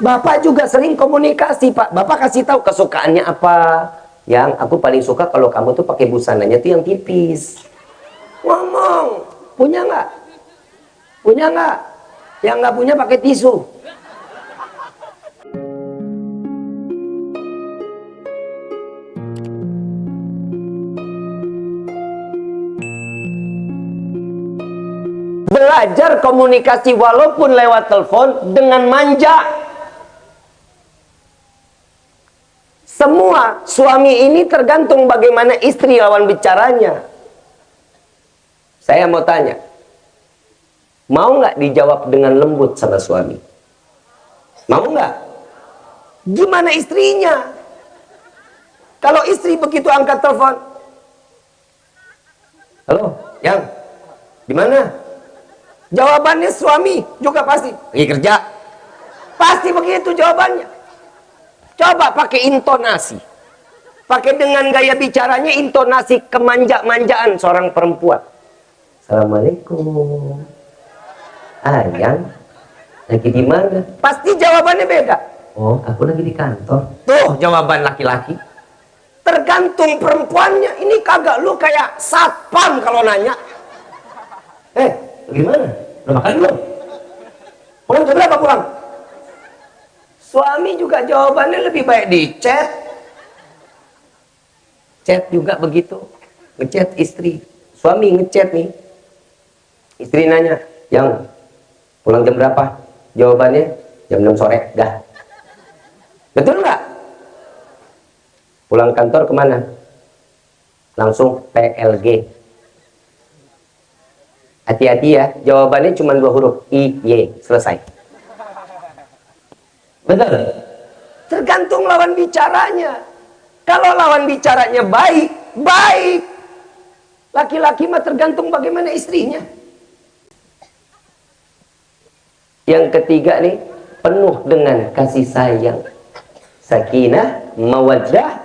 Bapak juga sering komunikasi, Pak. Bapak kasih tahu kesukaannya apa. Yang aku paling suka kalau kamu tuh pakai busananya tuh yang tipis. Ngomong. Punya nggak? Punya nggak? Yang nggak punya pakai tisu. Belajar komunikasi walaupun lewat telepon dengan manja. Semua suami ini tergantung bagaimana istri lawan bicaranya. Saya mau tanya. Mau nggak dijawab dengan lembut sama suami? Mau nggak? Gimana istrinya? Kalau istri begitu angkat telepon. Halo, yang? Di mana? Jawabannya suami juga pasti. Lagi kerja. Pasti begitu jawabannya. Coba pakai intonasi. Pakai dengan gaya bicaranya intonasi kemanja-manjaan seorang perempuan. Assalamualaikum. Ayang, lagi di mana? Pasti jawabannya beda. Oh, aku lagi di kantor. Tuh jawaban laki-laki. Tergantung perempuannya. Ini kagak lu kayak satpam kalau nanya. Eh, gimana? Udah makan belum? Pulang jam berapa pulang? Suami juga jawabannya lebih baik di chat. Chat juga begitu. Ngechat istri. Suami ngechat nih. Istri nanya, yang pulang jam berapa? Jawabannya jam 6 sore. Dah. Betul nggak? Pulang kantor ke mana? Langsung PLG. Hati-hati ya, jawabannya cuma dua huruf. I, Y. Selesai. Betul? Tergantung lawan bicaranya. Kalau lawan bicaranya baik, baik. Laki-laki mah tergantung bagaimana istrinya. Yang ketiga nih, penuh dengan kasih sayang. Sakinah, mawaddah.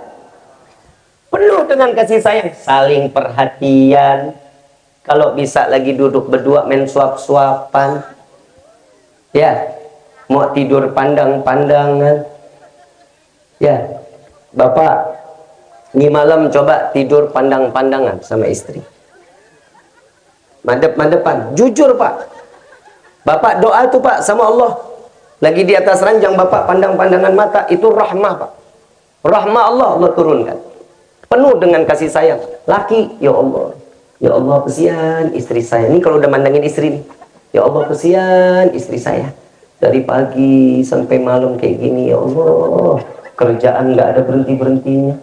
Penuh dengan kasih sayang, saling perhatian. Kalau bisa lagi duduk berdua main suap-suapan. Ya, mau tidur pandang-pandangan. Ya bapak ini malam coba tidur pandang-pandangan sama istri madep-madepan jujur pak. Bapak doa tuh pak sama Allah. Lagi di atas ranjang bapak pandang-pandangan mata itu rahmah pak. Rahmah Allah Allah turunkan. Penuh dengan kasih sayang. Laki ya Allah. Ya Allah kesian istri saya. Ini kalau udah mandangin istri nih ya Allah kesian istri saya dari pagi sampai malam kayak gini ya Allah. Kerjaan nggak ada berhenti berhentinya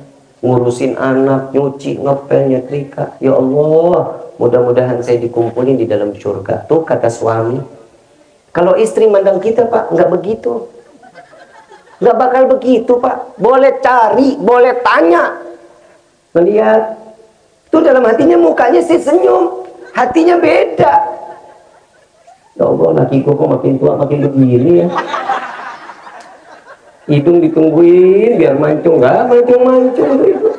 ngurusin anak nyuci ngepel nyetrika. Ya Allah mudah-mudahan saya dikumpulin di dalam surga. Tuh kata suami. Kalau istri mandang kita pak nggak begitu. Nggak bakal begitu pak. Boleh cari boleh tanya. Melihat. Tuh dalam hatinya mukanya sih senyum. Hatinya beda Ya Allah, lakiku kok makin tua makin begini ya. Hidung ditungguin biar mancung nggak mancung-mancung itu.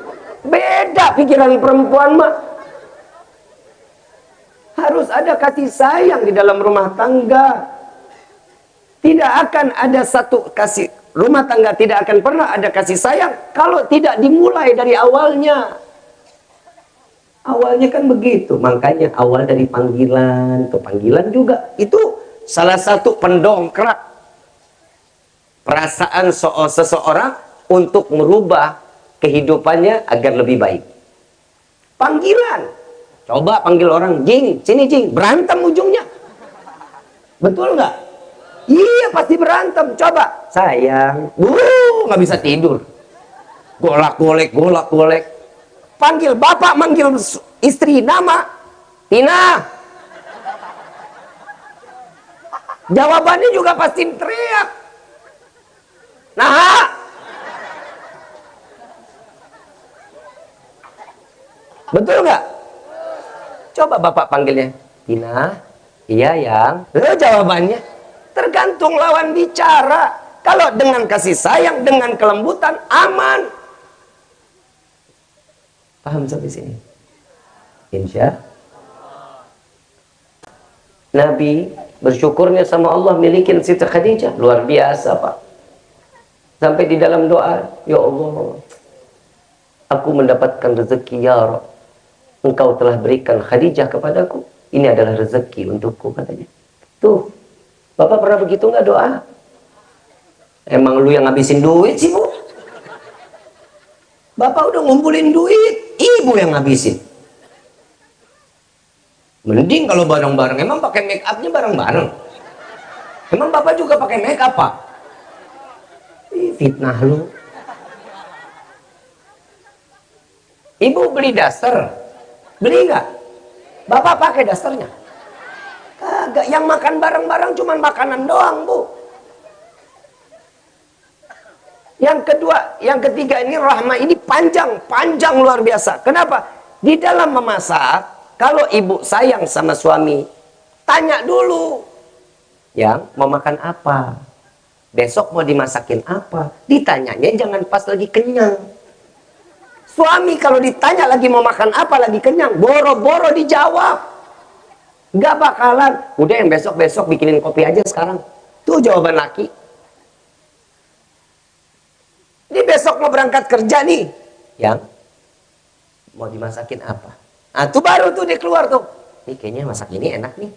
Beda pikiran perempuan mah. Harus ada kasih sayang di dalam rumah tangga. Tidak akan ada satu kasih rumah tangga tidak akan pernah ada kasih sayang kalau tidak dimulai dari awalnya. Awalnya kan begitu, makanya awal dari panggilan ke panggilan juga itu salah satu pendongkrak perasaan so seseorang untuk merubah kehidupannya agar lebih baik. Panggilan. Coba panggil orang, jing, sini jing, berantem ujungnya. Betul nggak? Iya pasti berantem. Coba, sayang, uh, nggak bisa tidur. Golak golek, golak golek panggil bapak manggil istri nama. Tina. Jawabannya juga pasti teriak. Nah. Betul nggak? Coba bapak panggilnya. Tina. Iya yang. Eh, jawabannya tergantung lawan bicara. Kalau dengan kasih sayang dengan kelembutan aman Paham sampai sini? Insya Nabi bersyukurnya sama Allah milikin Siti Khadijah. Luar biasa Pak. Sampai di dalam doa, Ya Allah, aku mendapatkan rezeki ya Rabb. Engkau telah berikan Khadijah kepadaku. Ini adalah rezeki untukku katanya. Tuh, Bapak pernah begitu nggak doa? Emang lu yang ngabisin duit sih, Bu? Bapak udah ngumpulin duit, ibu yang ngabisin. Mending kalau bareng-bareng. Emang pakai make upnya bareng-bareng. Emang bapak juga pakai make up pak? fitnah lu. Ibu beli daster, beli nggak? Bapak pakai dasternya? Kagak. Yang makan bareng-bareng cuma makanan doang bu. Yang kedua, yang ketiga ini rahmah ini panjang, panjang luar biasa. Kenapa? Di dalam memasak, kalau ibu sayang sama suami, tanya dulu. Yang mau makan apa? Besok mau dimasakin apa? Ditanyanya jangan pas lagi kenyang. Suami kalau ditanya lagi mau makan apa lagi kenyang, boro-boro dijawab. Gak bakalan. Udah yang besok-besok bikinin kopi aja sekarang. Tuh jawaban laki. Ini besok mau berangkat kerja nih. Yang mau dimasakin apa? Nah, tuh baru tuh dia keluar tuh. Ini kayaknya masak ini enak nih.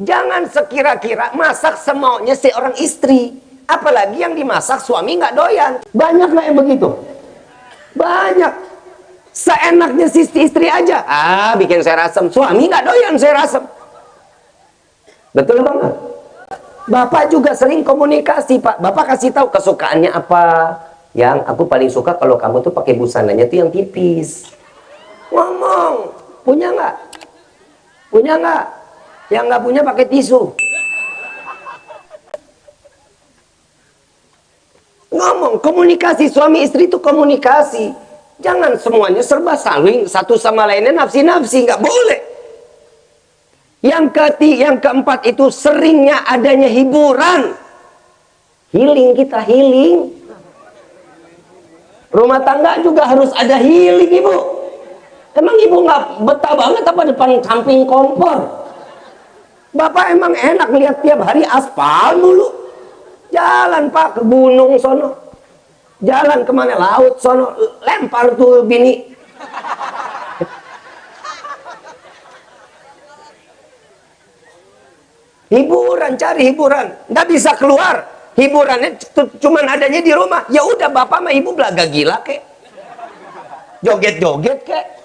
Jangan sekira-kira masak semaunya seorang istri. Apalagi yang dimasak suami nggak doyan. Banyak nggak yang begitu? Banyak. Seenaknya si istri aja. Ah, bikin saya rasem. Suami nggak doyan saya rasem. Betul banget. Bapak juga sering komunikasi, Pak. Bapak kasih tahu kesukaannya apa. Yang aku paling suka kalau kamu tuh pakai busananya tuh yang tipis. Ngomong punya nggak? Punya nggak? Yang nggak punya pakai tisu. Ngomong komunikasi suami istri itu komunikasi. Jangan semuanya serba saling satu sama lainnya nafsi-nafsi nggak boleh yang ketiga yang keempat itu seringnya adanya hiburan healing kita healing rumah tangga juga harus ada healing ibu Emang ibu nggak betah banget apa depan samping kompor? Bapak emang enak lihat tiap hari aspal mulu. Jalan pak ke gunung sono. Jalan ke mana laut sono. Lempar tuh bini. Hiburan cari hiburan nggak bisa keluar hiburannya cuman adanya di rumah ya udah bapak sama ibu belaga gila kek joget-joget kek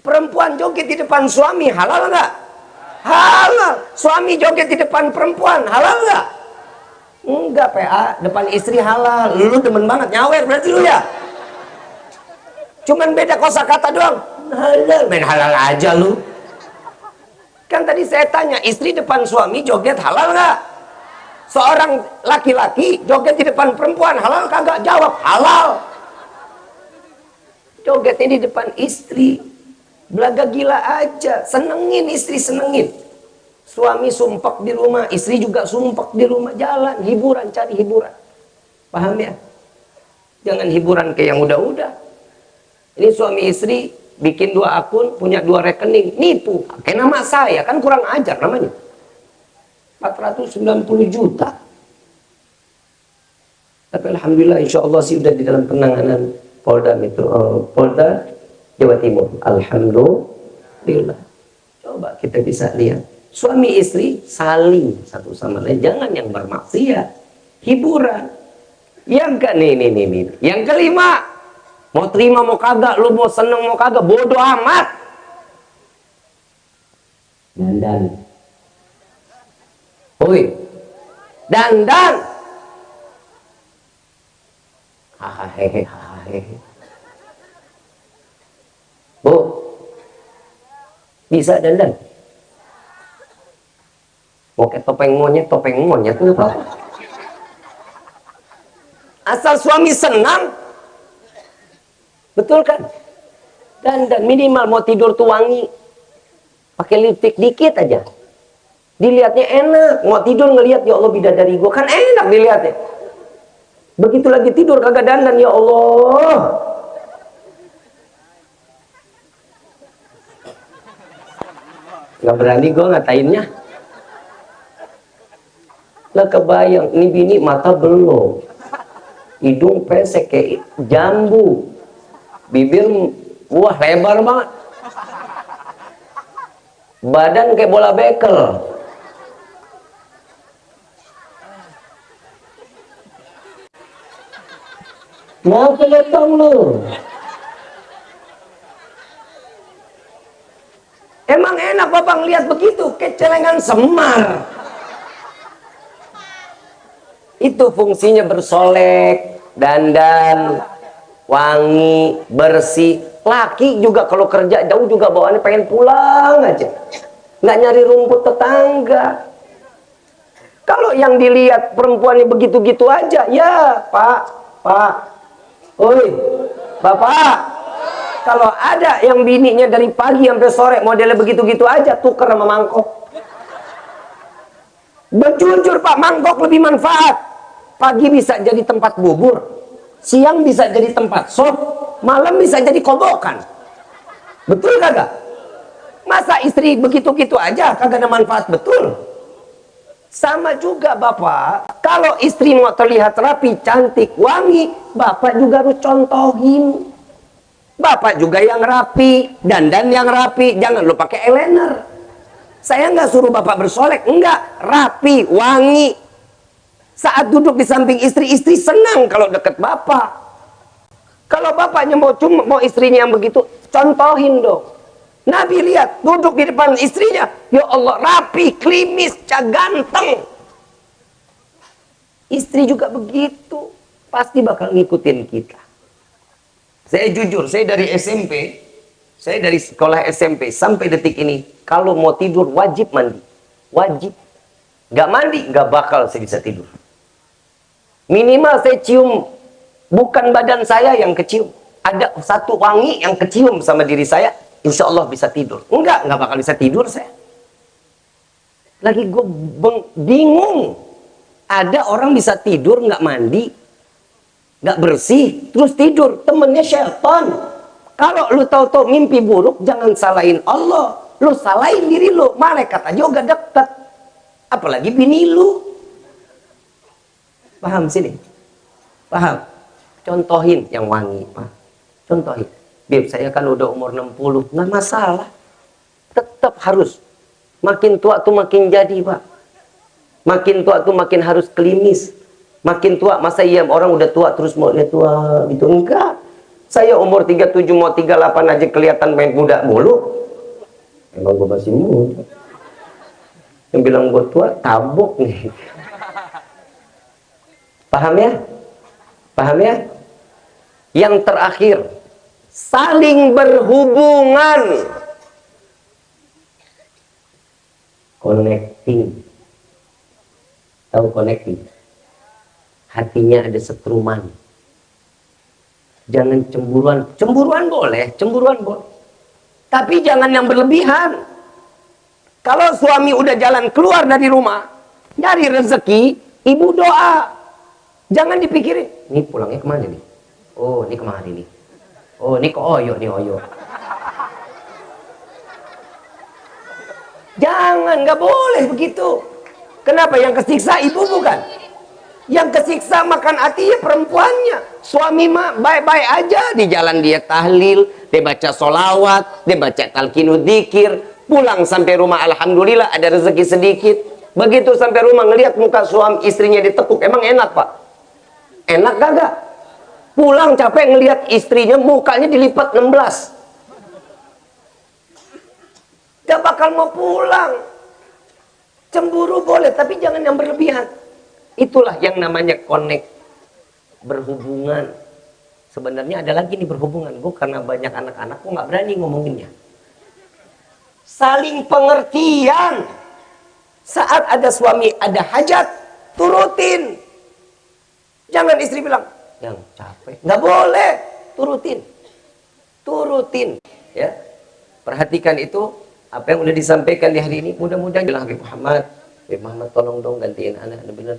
Perempuan joget di depan suami halal nggak? Halal. Suami joget di depan perempuan halal nggak? Enggak PA, depan istri halal. Lu demen banget nyawer berarti lu ya. Cuman beda kosakata doang. Halal, main halal aja lu. Kan tadi saya tanya, istri depan suami joget halal nggak? Seorang laki-laki joget di depan perempuan halal kagak? Jawab halal. Jogetnya di depan istri Belaga gila aja, senengin istri senengin. Suami sumpah di rumah, istri juga sumpah di rumah, jalan, hiburan, cari hiburan. Paham ya? Jangan hiburan kayak yang udah-udah. Ini suami istri bikin dua akun, punya dua rekening, nipu. Kayak nama saya, kan kurang ajar namanya. 490 juta. Tapi Alhamdulillah insya Allah sih udah di dalam penanganan Polda itu, uh, Polda Jawa Timur. Alhamdulillah. Coba kita bisa lihat. Suami istri saling satu sama lain. Jangan yang bermaksiat. Hiburan. Yang ke nih, nih, nih. Yang kelima. Mau terima mau kagak. Lu mau seneng mau kagak. Bodoh amat. Dandan. Oi. Dandan. Hahaha. Bu, bisa dandan? Oke, topeng monyet, topeng monyet apa? Asal suami senang, betul kan? Dan dan minimal mau tidur tuh wangi, pakai lipstick dikit aja. Dilihatnya enak, mau tidur ngelihat ya Allah bidadari gua. Kan enak dilihatnya. Begitu lagi tidur kagak dandan ya Allah, nggak berani gue ngatainnya. Lah kebayang ini bini mata belum. Hidung pesek kayak jambu bibir wah lebar banget. Badan kayak bola bekel. Mau kelihatan lu? Emang enak bapak ngeliat begitu? Kecelengan semar. Itu fungsinya bersolek dandan wangi bersih. Laki juga kalau kerja jauh juga bawaannya pengen pulang aja. Nggak nyari rumput tetangga. Kalau yang dilihat perempuannya begitu-gitu aja ya pak pak. Oi bapak. Kalau ada yang bininya dari pagi sampai sore modelnya begitu-gitu aja tuker sama mangkok. Berjujur pak mangkok lebih manfaat. Pagi bisa jadi tempat bubur, siang bisa jadi tempat sop, malam bisa jadi kobokan. Betul kagak? Masa istri begitu-gitu aja kagak ada manfaat betul? Sama juga Bapak, kalau istri mau terlihat rapi, cantik, wangi, Bapak juga harus contohin. Bapak juga yang rapi, dandan yang rapi, jangan lupa pakai eyeliner. Saya nggak suruh Bapak bersolek, enggak, rapi, wangi, saat duduk di samping istri, istri senang kalau dekat bapak. Kalau bapaknya mau cuma mau istrinya yang begitu, contohin dong. Nabi lihat duduk di depan istrinya, ya Allah rapi, klimis, ganteng. Istri juga begitu, pasti bakal ngikutin kita. Saya jujur, saya dari SMP, saya dari sekolah SMP sampai detik ini, kalau mau tidur wajib mandi, wajib. Gak mandi, gak bakal saya bisa tidur. Minimal saya cium bukan badan saya yang kecium. Ada satu wangi yang kecium sama diri saya, insya Allah bisa tidur. Enggak, enggak bakal bisa tidur saya. Lagi gue bingung. Ada orang bisa tidur nggak mandi, nggak bersih, terus tidur. Temennya syaitan. Kalau lu tahu-tahu mimpi buruk, jangan salahin Allah. Lu salahin diri lu. Malaikat aja udah deket. Apalagi bini lu. Paham sini? Paham? Contohin yang wangi, Pak. Contohin. Bib, saya kan udah umur 60, nggak masalah. Tetap harus. Makin tua tuh makin jadi, Pak. Makin tua tuh makin harus klimis. Makin tua, masa iya orang udah tua terus mau lihat tua gitu? Enggak. Saya umur 37 mau 38 aja kelihatan main muda mulu. Emang gue masih muda. Yang bilang gue tua, tabok nih. Paham ya? Paham ya? Yang terakhir, saling berhubungan. Connecting. Tahu connecting? Hatinya ada setruman. Jangan cemburuan. Cemburuan boleh, cemburuan boleh. Tapi jangan yang berlebihan. Kalau suami udah jalan keluar dari rumah, nyari rezeki, ibu doa. Jangan dipikirin, ini pulangnya ke mana nih? Oh, ini ke mana nih? Oh, ini ke Oyo, nih Oyo. Jangan, nggak boleh begitu. Kenapa? Yang kesiksa ibu bukan? Yang kesiksa makan hati ya perempuannya. Suami mah baik-baik aja. Di jalan dia tahlil, dia baca solawat, dia baca talqinu dikir. Pulang sampai rumah Alhamdulillah ada rezeki sedikit. Begitu sampai rumah ngelihat muka suami istrinya ditekuk. Emang enak pak? Enak gak? Pulang capek ngelihat istrinya mukanya dilipat 16. Gak bakal mau pulang. Cemburu boleh, tapi jangan yang berlebihan. Itulah yang namanya connect. Berhubungan. Sebenarnya ada lagi nih berhubungan. Gue karena banyak anak-anak, gue gak berani ngomonginnya. Saling pengertian. Saat ada suami, ada hajat, turutin Jangan istri bilang, yang capek. Nggak boleh. Turutin. Turutin. Ya. Perhatikan itu. Apa yang udah disampaikan di hari ini. Mudah-mudahan bilang Habib Muhammad. Habib Muhammad tolong dong gantiin anak. Benar-benar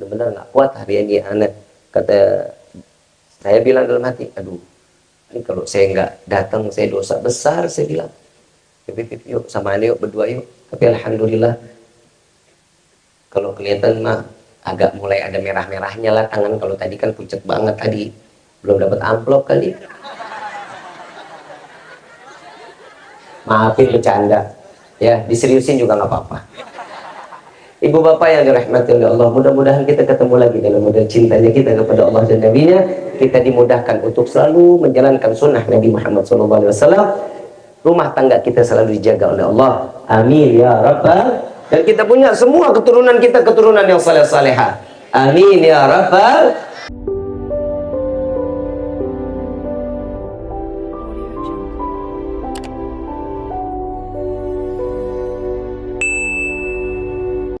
benar nggak kuat hari ini anak. Kata saya bilang dalam hati, aduh, ini kalau saya nggak datang, saya dosa besar, saya bilang. Yuk, yuk sama yuk, berdua yuk. Tapi Alhamdulillah, kalau kelihatan mah agak mulai ada merah-merahnya lah tangan. Kalau tadi kan pucat banget tadi. Belum dapat amplop kali. Maafin bercanda. Ya diseriusin juga nggak apa-apa. Ibu bapak yang dirahmati oleh Allah mudah-mudahan kita ketemu lagi dalam model cintanya kita kepada Allah dan Nabi nya kita dimudahkan untuk selalu menjalankan sunnah Nabi Muhammad SAW rumah tangga kita selalu dijaga oleh Allah. Amin ya rabbal dan kita punya semua keturunan kita keturunan yang saleh saleha amin ya rabbal